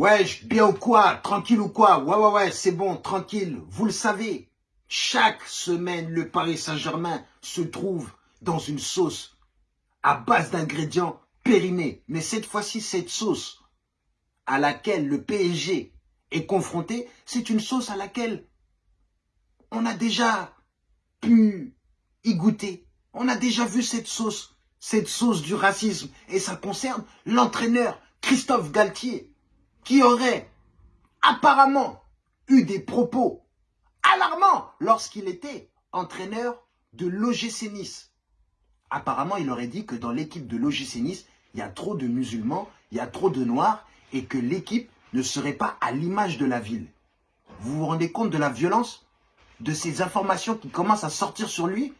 Ouais, bien ou quoi Tranquille ou quoi? Ouais, ouais, ouais, c'est bon, tranquille. Vous le savez, chaque semaine, le Paris Saint-Germain se trouve dans une sauce à base d'ingrédients périmés. Mais cette fois-ci, cette sauce à laquelle le PSG est confronté, c'est une sauce à laquelle on a déjà pu y goûter. On a déjà vu cette sauce, cette sauce du racisme. Et ça concerne l'entraîneur Christophe Galtier, qui aurait apparemment eu des propos alarmants lorsqu'il était entraîneur de l'OGC Nice. Apparemment, il aurait dit que dans l'équipe de l'OGC Nice, il y a trop de musulmans, il y a trop de noirs et que l'équipe ne serait pas à l'image de la ville. Vous vous rendez compte de la violence de ces informations qui commencent à sortir sur lui?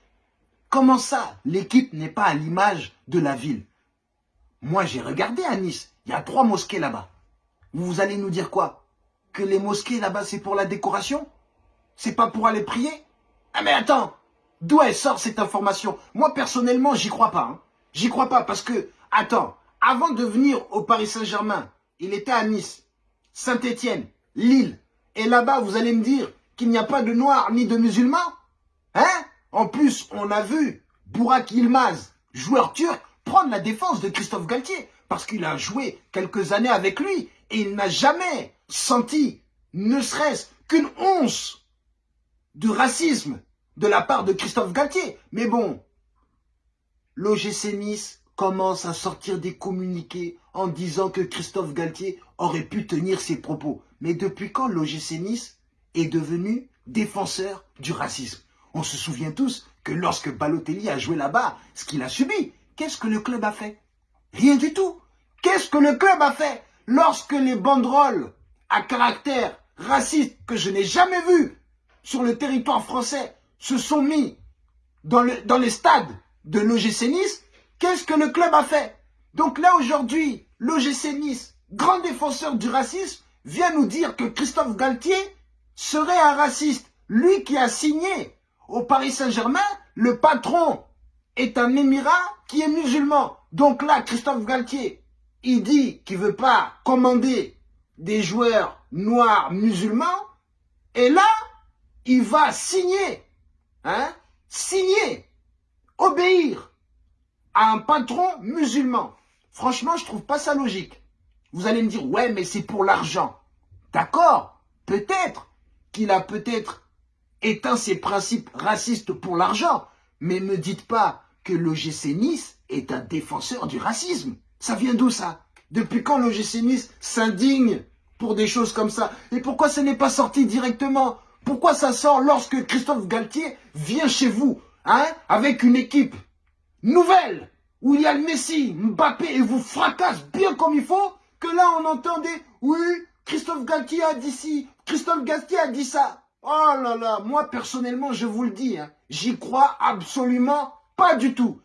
Comment ça, l'équipe n'est pas à l'image de la ville? Moi, j'ai regardé à Nice, il y a trois mosquées là-bas. Vous allez nous dire quoi? Que les mosquées là-bas, c'est pour la décoration? C'est pas pour aller prier? Ah mais attends, d'où elle sort cette information? Moi, personnellement, j'y crois pas. Hein. J'y crois pas parce que, attends, avant de venir au Paris Saint-Germain, il était à Nice, Saint-Étienne, Lille. Et là-bas, vous allez me dire qu'il n'y a pas de noirs ni de musulmans? Hein? En plus, on a vu Bourak Yilmaz, joueur turc, prendre la défense de Christophe Galtier. Parce qu'il a joué quelques années avec lui. Et il n'a jamais senti, ne serait-ce qu'une once de racisme de la part de Christophe Galtier. Mais bon, l'OGC Nice commence à sortir des communiqués en disant que Christophe Galtier aurait pu tenir ses propos. Mais depuis quand l'OGC Nice est devenu défenseur du racisme? On se souvient tous que lorsque Balotelli a joué là-bas, ce qu'il a subi, qu'est-ce que le club a fait? Rien du tout. Qu'est-ce que le club a fait lorsque les banderoles à caractère raciste que je n'ai jamais vu sur le territoire français se sont mis dans, le, dans les stades de l'OGC Nice? Qu'est-ce que le club a fait? Donc là aujourd'hui, l'OGC Nice, grand défenseur du racisme, vient nous dire que Christophe Galtier serait un raciste. Lui qui a signé au Paris Saint-Germain, le patron est un émirat qui est musulman. Donc là, Christophe Galtier, il dit qu'il veut pas commander des joueurs noirs musulmans. Et là, il va signer, hein, signer, obéir à un patron musulman. Franchement, je trouve pas ça logique. Vous allez me dire, ouais, mais c'est pour l'argent. D'accord, peut-être qu'il a peut-être éteint ses principes racistes pour l'argent. Mais me dites pas que l'OGC Nice est un défenseur du racisme. Ça vient d'où ça? Depuis quand l'OGC Nice s'indigne pour des choses comme ça? Et pourquoi ce n'est pas sorti directement? Pourquoi ça sort lorsque Christophe Galtier vient chez vous hein, avec une équipe nouvelle où il y a le Messi, Mbappé et vous fracasse bien comme il faut que là on entendait oui Christophe Galtier a dit ci, Christophe Galtier a dit ça. Oh là là, moi personnellement, je vous le dis, hein, j'y crois absolument pas du tout.